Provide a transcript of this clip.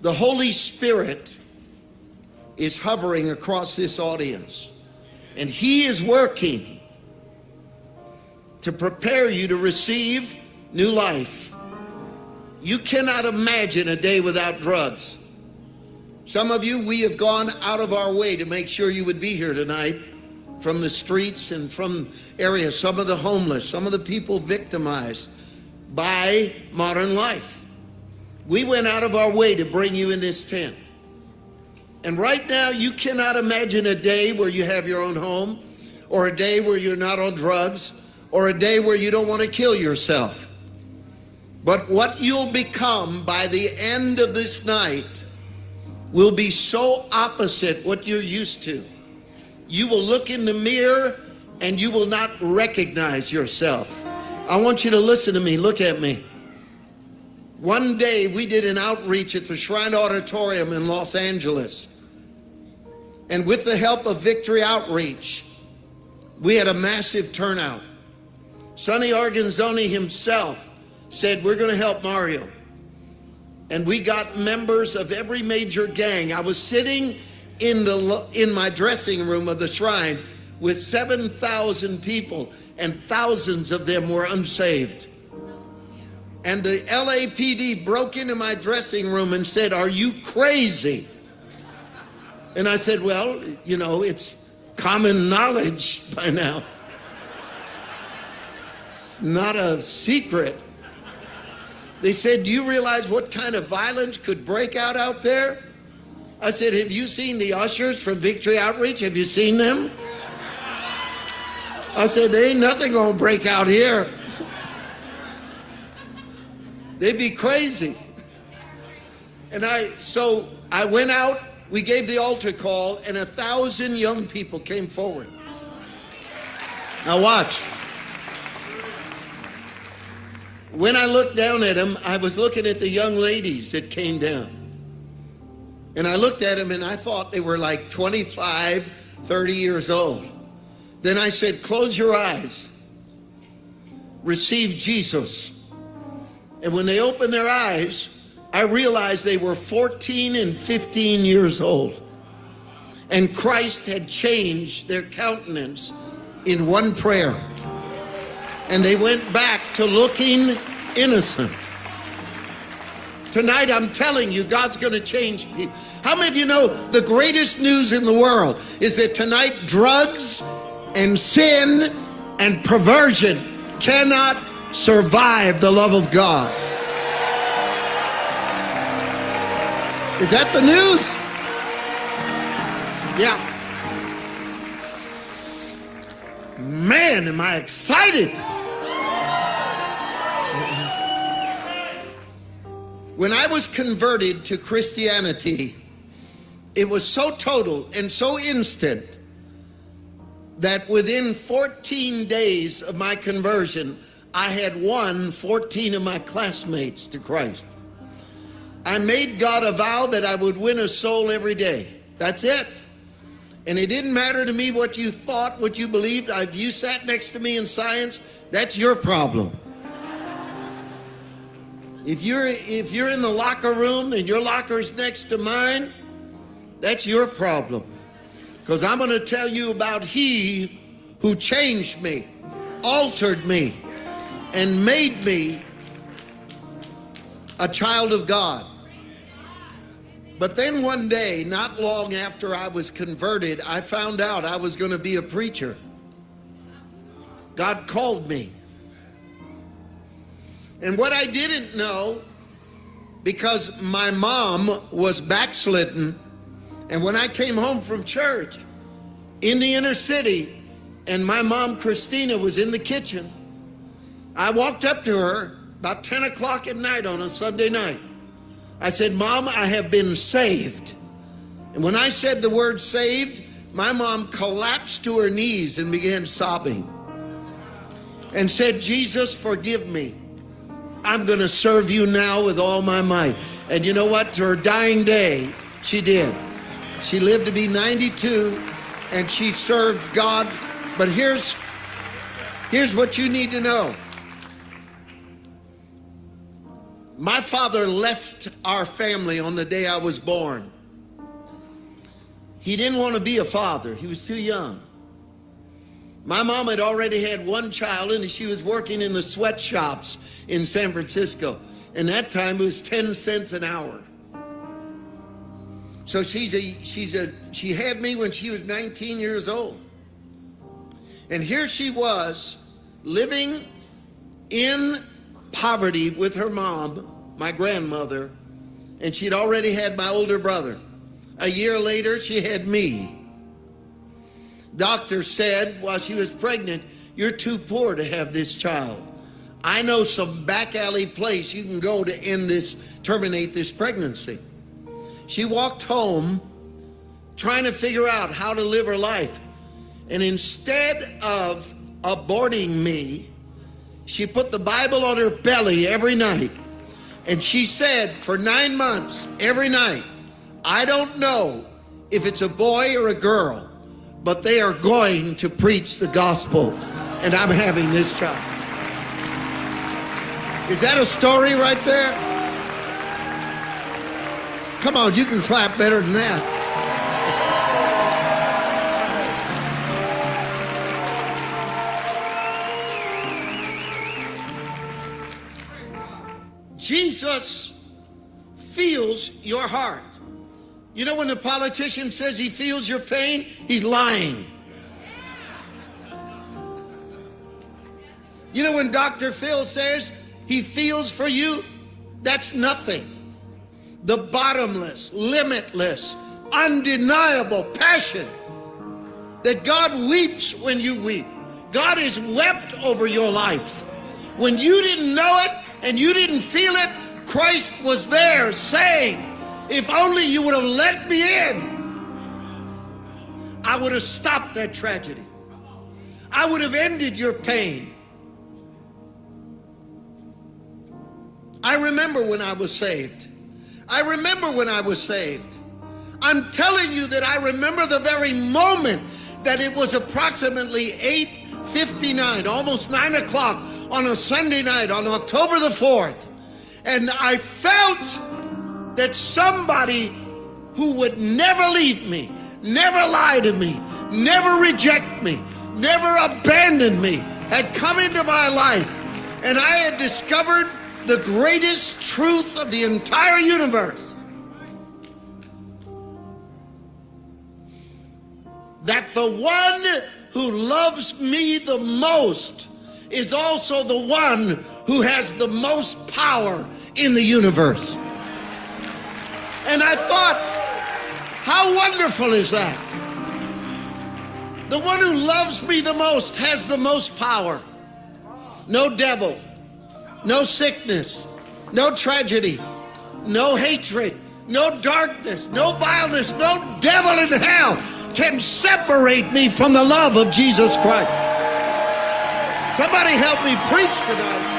The Holy Spirit is hovering across this audience, and He is working to prepare you to receive new life. You cannot imagine a day without drugs. Some of you, we have gone out of our way to make sure you would be here tonight from the streets and from areas, some of the homeless, some of the people victimized by modern life. We went out of our way to bring you in this tent. And right now, you cannot imagine a day where you have your own home, or a day where you're not on drugs, or a day where you don't want to kill yourself. But what you'll become by the end of this night will be so opposite what you're used to. You will look in the mirror and you will not recognize yourself. I want you to listen to me. Look at me. One day we did an outreach at the Shrine Auditorium in Los Angeles. And with the help of Victory Outreach, we had a massive turnout. Sonny Arguinzoni himself said, We're going to help Mario. And we got members of every major gang. I was sitting in the in my dressing room of the shrine with 7,000 people and thousands of them were unsaved. And the LAPD broke into my dressing room and said, "Are you crazy?" And I said, "Well, you know, it's common knowledge by now. It's not a secret." They said, Do you realize what kind of violence could break out out there? I said, Have you seen the ushers from Victory Outreach? Have you seen them? I said, There ain't nothing gonna break out here. They'd be crazy. And I, so I went out, we gave the altar call, and a thousand young people came forward. Now, watch. When I looked down at them, I was looking at the young ladies that came down. And I looked at them and I thought they were like 25, 30 years old. Then I said, Close your eyes, receive Jesus. And when they opened their eyes, I realized they were 14 and 15 years old. And Christ had changed their countenance in one prayer. And they went back to looking innocent. Tonight, I'm telling you, God's going to change people. How many of you know the greatest news in the world is that tonight drugs and sin and perversion cannot survive the love of God? Is that the news? Yeah. Man, am I excited! When I was converted to Christianity, it was so total and so instant that within 14 days of my conversion, I had won 14 of my classmates to Christ. I made God a vow that I would win a soul every day. That's it. And it didn't matter to me what you thought, what you believed. If you sat next to me in science, that's your problem. If you're if you're in the locker room and your locker's next to mine, that's your problem. Because I'm going to tell you about he who changed me, altered me, and made me a child of God. But then one day, not long after I was converted, I found out I was going to be a preacher. God called me. And what I didn't know, because my mom was backslidden, and when I came home from church in the inner city, and my mom, Christina, was in the kitchen, I walked up to her about 10 o'clock at night on a Sunday night. I said, Mom, I have been saved. And when I said the word saved, my mom collapsed to her knees and began sobbing and said, Jesus, forgive me. I'm going to serve you now with all my might. And you know what? To her dying day, she did. She lived to be 92 and she served God. But here's, here's what you need to know. My father left our family on the day I was born. He didn't want to be a father, he was too young. My mom had already had one child and she was working in the sweatshops in San Francisco. And that time it was 10 cents an hour. So she's a, she's a, she had me when she was 19 years old. And here she was living in poverty with her mom, my grandmother, and she'd already had my older brother. A year later, she had me. Doctor said while she was pregnant, You're too poor to have this child. I know some back alley place you can go to end this, terminate this pregnancy. She walked home trying to figure out how to live her life. And instead of aborting me, she put the Bible on her belly every night. And she said for nine months, every night, I don't know if it's a boy or a girl, but they are going to preach the gospel. And I'm having this child. Is that a story right there? Come on, you can clap better than that. Jesus feels your heart. You know when the politician says he feels your pain, he's lying. You know when Dr. Phil says he feels for you, that's nothing. The bottomless, limitless, undeniable passion that God weeps when you weep. God has wept over your life. When you didn't know it, and you didn't feel it, Christ was there saying, if only you would have let me in, I would have stopped that tragedy. I would have ended your pain. I remember when I was saved. I remember when I was saved. I'm telling you that I remember the very moment that it was approximately 8.59, almost 9 o'clock on a Sunday night on October the 4th. And I felt that somebody who would never leave me, never lie to me, never reject me, never abandon me, had come into my life. And I had discovered the greatest truth of the entire universe. That the one who loves me the most is also the one who has the most power in the universe. And I thought, how wonderful is that? The one who loves me the most has the most power. No devil, no sickness, no tragedy, no hatred, no darkness, no vileness, no devil in hell can separate me from the love of Jesus Christ. Somebody help me preach tonight.